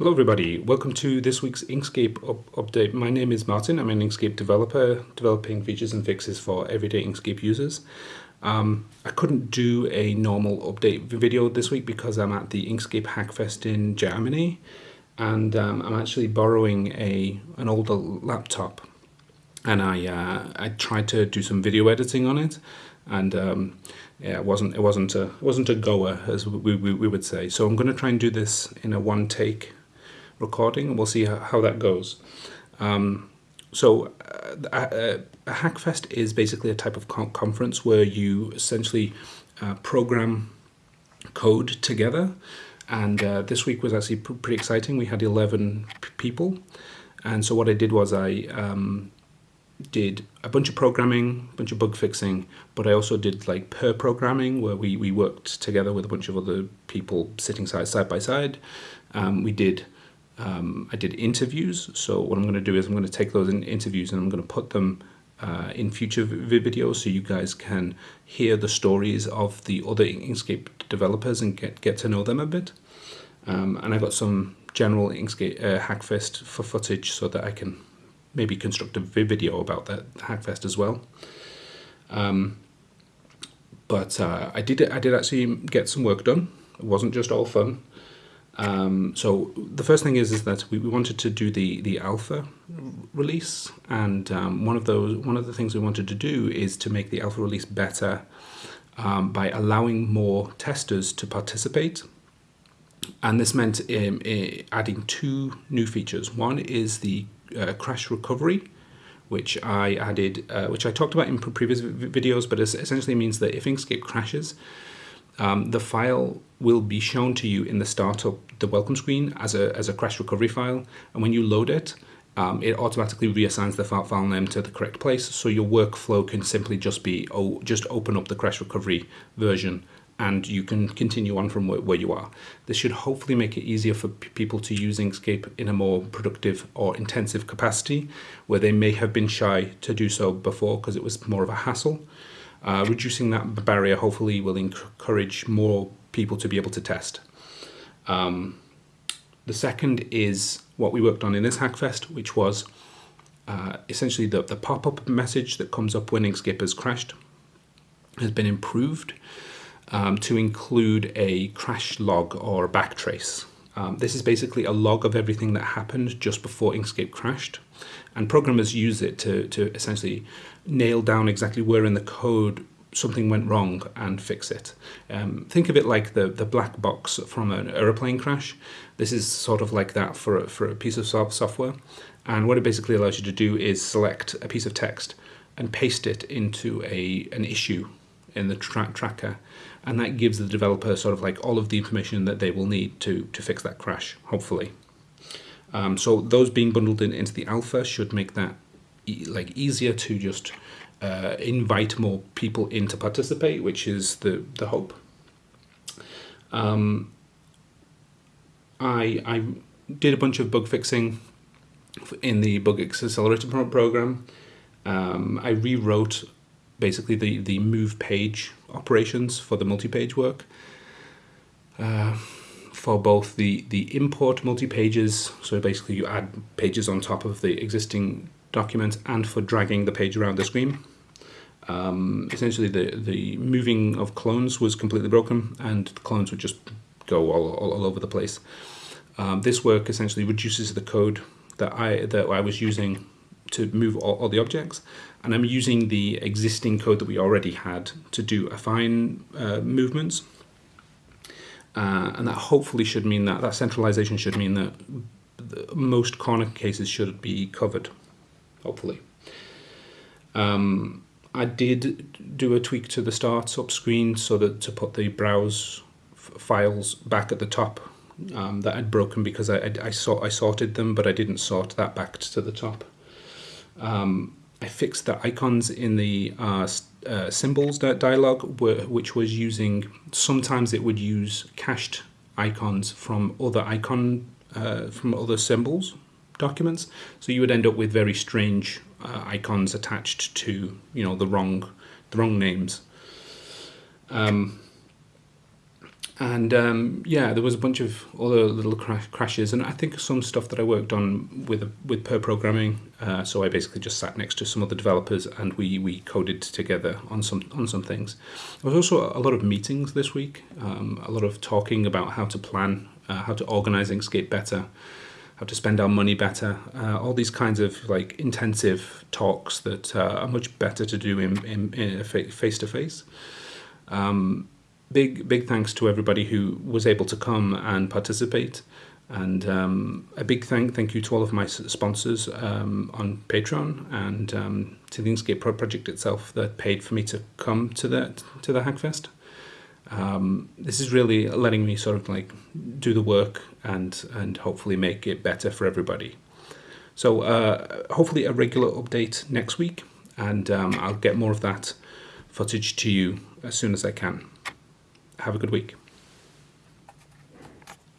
Hello everybody, welcome to this week's Inkscape up update. My name is Martin, I'm an Inkscape developer developing features and fixes for everyday Inkscape users. Um, I couldn't do a normal update video this week because I'm at the Inkscape Hackfest in Germany and um, I'm actually borrowing a an older laptop and I uh, I tried to do some video editing on it and um, yeah, it wasn't it wasn't a it wasn't a goer as we, we, we would say. So I'm going to try and do this in a one take recording, and we'll see how, that goes. Um, so, uh, a, a, Hackfest is basically a type of conference where you essentially uh, program code together. And uh, this week was actually pr pretty exciting. We had 11 people. And so, what I did was I um, did a bunch of programming, a bunch of bug fixing, but I also did like pair programming where we, we worked together with a bunch of other people sitting side, side by side. Um, we did um, I did interviews. So what I'm going to do is I'm going to take those in interviews and I'm going to put them uh, in future videos so you guys can hear the stories of the other Inkscape developers and get, get to know them a bit. Um, and I got some general Inkscape uh, Hackfest for footage so that I can maybe construct a video about that Hackfest as well. Um, but uh, I did I did actually get some work done. It wasn't just all fun. Um, so the first thing is is that we, we wanted to do the the alpha release, and um, one of those one of the things we wanted to do is to make the alpha release better um, by allowing more testers to participate. And this meant um, adding two new features. One is the uh, crash recovery, which I added, uh, which I talked about in previous videos, but it essentially means that if Inkscape crashes, um, the file will be shown to you in the startup, the welcome screen as a, as a crash recovery file. And when you load it, um, it automatically reassigns the file, name to the correct place. So your workflow can simply just be, oh, just open up the crash recovery version and you can continue on from where you are. This should hopefully make it easier for people to use Inkscape in a more productive or intensive capacity where they may have been shy to do so before because it was more of a hassle. Uh, reducing that barrier hopefully will encourage more people to be able to test. Um, the second is what we worked on in this Hackfest, which was uh, essentially the, the pop-up message that comes up when Inkscape has crashed has been improved um, to include a crash log or a backtrace. Um, this is basically a log of everything that happened just before Inkscape crashed. And programmers use it to, to essentially nail down exactly where in the code something went wrong and fix it. Um, think of it like the, the black box from an aeroplane crash. This is sort of like that for a, for a piece of software. And what it basically allows you to do is select a piece of text and paste it into a an issue in the tra tracker. And that gives the developer sort of like all of the information that they will need to, to fix that crash, hopefully. Um, so those being bundled in, into the alpha should make that e like easier to just uh, invite more people in to participate, which is the, the hope. Um, I, I did a bunch of bug fixing in the Bug Accelerator program. Um, I rewrote basically the, the move page operations for the multi-page work. Uh, for both the, the import multi-pages, so basically you add pages on top of the existing document, and for dragging the page around the screen. Um, essentially, the, the moving of clones was completely broken, and clones would just go all, all, all over the place. Um, this work essentially reduces the code that I, that I was using to move all, all, the objects, and I'm using the existing code that we already had to do affine uh, movements. Uh, and that hopefully should mean that that centralization should mean that most corner cases should be covered, hopefully. Um, I did do a tweak to the startup screen so that to put the browse files back at the top um, that had broken because I, I, I, saw, I sorted them, but I didn't sort that back to the top. Um, I fixed the icons in the uh, uh, symbols dialog, which was using, sometimes it would use cached icons from other icon, uh, from other symbols documents. So you would end up with very strange uh, icons attached to, you know, the wrong, the wrong names. Um, and um, yeah, there was a bunch of other little cra- crashes, and I think some stuff that I worked on with with pair programming. Uh, so I basically just sat next to some other developers, and we we coded together on some on some things. There was also a lot of meetings this week, um, a lot of talking about how to plan, uh, how to organize Inkscape better, how to spend our money better. Uh, all these kinds of like intensive talks that uh, are much better to do in, in face to face big big thanks to everybody who was able to come and participate and um, a big thank thank you to all of my sponsors um, on Patreon and um, to the Inkscape Pro project itself that paid for me to come to the to the Hackfest. Um, this is really letting me sort of like do the work and and hopefully make it better for everybody. So uh, hopefully a regular update next week, and um, I'll get more of that footage to you as soon as I can have a good week.